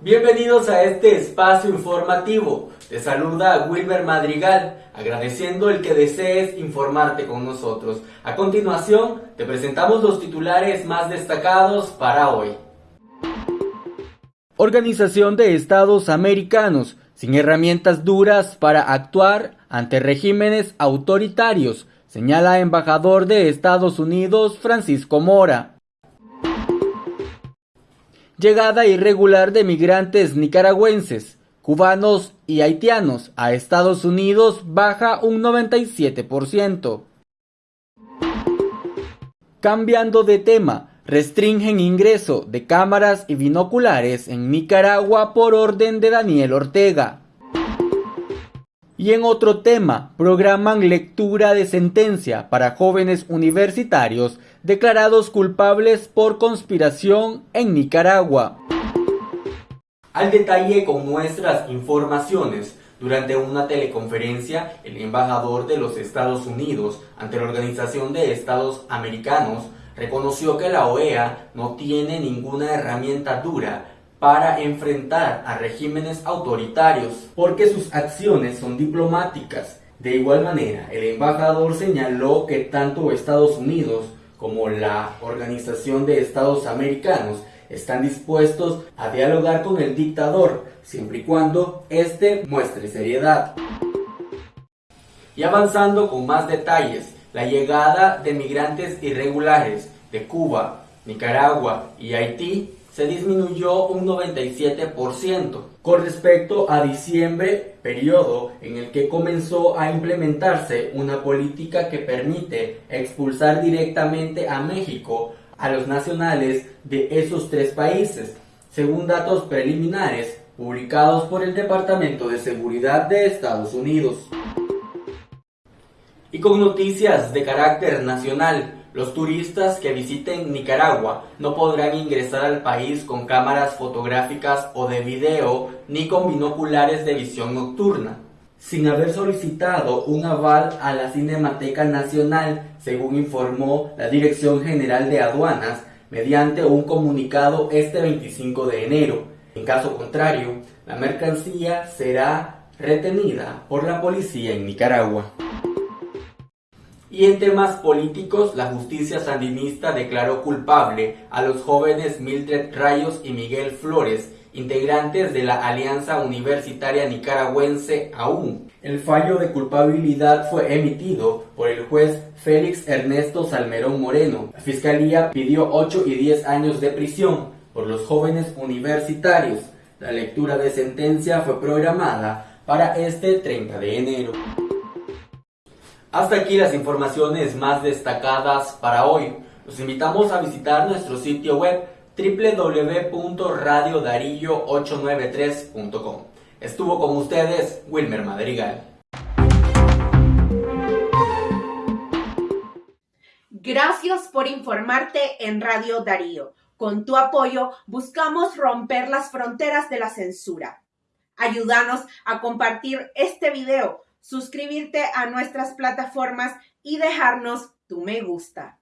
Bienvenidos a este espacio informativo. Te saluda Wilber Madrigal, agradeciendo el que desees informarte con nosotros. A continuación, te presentamos los titulares más destacados para hoy. Organización de Estados Americanos, sin herramientas duras para actuar ante regímenes autoritarios, señala embajador de Estados Unidos Francisco Mora. Llegada irregular de migrantes nicaragüenses, cubanos y haitianos a Estados Unidos baja un 97%. Cambiando de tema, restringen ingreso de cámaras y binoculares en Nicaragua por orden de Daniel Ortega. Y en otro tema, programan lectura de sentencia para jóvenes universitarios declarados culpables por conspiración en Nicaragua. Al detalle con nuestras informaciones, durante una teleconferencia, el embajador de los Estados Unidos ante la Organización de Estados Americanos reconoció que la OEA no tiene ninguna herramienta dura para enfrentar a regímenes autoritarios, porque sus acciones son diplomáticas. De igual manera, el embajador señaló que tanto Estados Unidos como la Organización de Estados Americanos están dispuestos a dialogar con el dictador, siempre y cuando éste muestre seriedad. Y avanzando con más detalles, la llegada de migrantes irregulares de Cuba, Nicaragua y Haití se disminuyó un 97% con respecto a diciembre, periodo en el que comenzó a implementarse una política que permite expulsar directamente a México a los nacionales de esos tres países, según datos preliminares publicados por el Departamento de Seguridad de Estados Unidos. Y con noticias de carácter nacional, los turistas que visiten Nicaragua no podrán ingresar al país con cámaras fotográficas o de video ni con binoculares de visión nocturna, sin haber solicitado un aval a la Cinemateca Nacional, según informó la Dirección General de Aduanas mediante un comunicado este 25 de enero. En caso contrario, la mercancía será retenida por la policía en Nicaragua. Y en temas políticos, la justicia sandinista declaró culpable a los jóvenes Mildred Rayos y Miguel Flores, integrantes de la Alianza Universitaria Nicaragüense AUN. El fallo de culpabilidad fue emitido por el juez Félix Ernesto Salmerón Moreno. La fiscalía pidió 8 y 10 años de prisión por los jóvenes universitarios. La lectura de sentencia fue programada para este 30 de enero. Hasta aquí las informaciones más destacadas para hoy. Los invitamos a visitar nuestro sitio web www.radiodarillo893.com. Estuvo con ustedes Wilmer Madrigal. Gracias por informarte en Radio Darío. Con tu apoyo buscamos romper las fronteras de la censura. Ayúdanos a compartir este video suscribirte a nuestras plataformas y dejarnos tu me gusta.